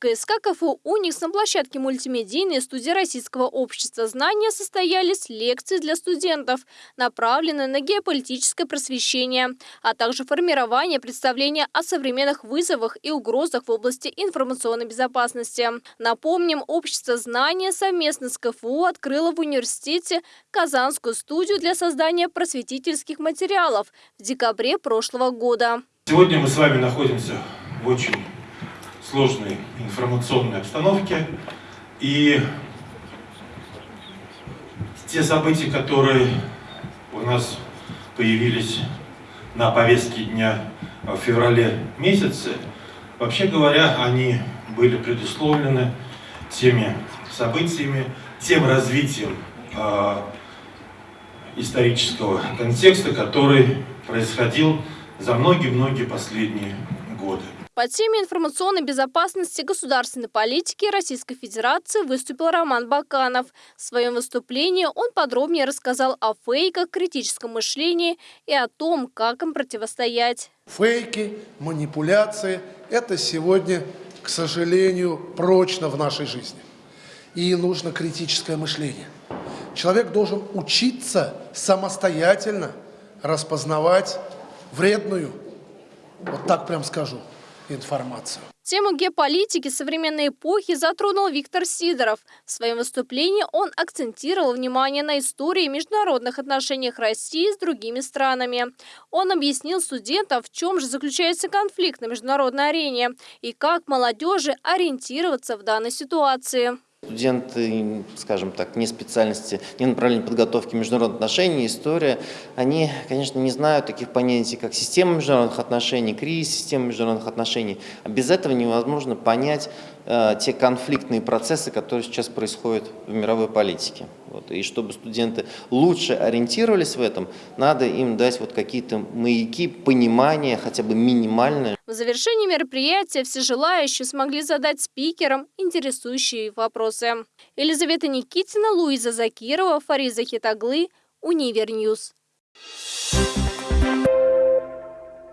КСК КФУ «Уникс» на площадке мультимедийной студии Российского общества знания состоялись лекции для студентов, направленные на геополитическое просвещение, а также формирование представления о современных вызовах и угрозах в области информационной безопасности. Напомним, общество знания совместно с КФУ открыло в университете Казанскую студию для создания просветительских материалов в декабре прошлого года. Сегодня мы с вами находимся в очень сложной информационной обстановке. И те события, которые у нас появились на повестке дня в феврале месяце, вообще говоря, они были предусловлены теми событиями, тем развитием э, исторического контекста, который происходил за многие-многие последние годы. По теме информационной безопасности государственной политики Российской Федерации выступил Роман Баканов. В своем выступлении он подробнее рассказал о фейках, критическом мышлении и о том, как им противостоять. Фейки, манипуляции – это сегодня, к сожалению, прочно в нашей жизни. И нужно критическое мышление. Человек должен учиться самостоятельно распознавать вредную, вот так прям скажу, информацию. Тему геополитики современной эпохи затронул Виктор Сидоров. В своем выступлении он акцентировал внимание на истории международных отношениях России с другими странами. Он объяснил студентам, в чем же заключается конфликт на международной арене и как молодежи ориентироваться в данной ситуации. Студенты, скажем так, не специальности, не направления подготовки международных отношений, история, они, конечно, не знают таких понятий, как система международных отношений, кризис системы международных отношений. А без этого невозможно понять э, те конфликтные процессы, которые сейчас происходят в мировой политике. Вот. И чтобы студенты лучше ориентировались в этом, надо им дать вот какие-то маяки, понимания, хотя бы минимальные. В завершении мероприятия все желающие смогли задать спикерам интересующие вопросы. Елизавета Никитина, Луиза Закирова, Фариза Хитаглы, Univer News. Thank you.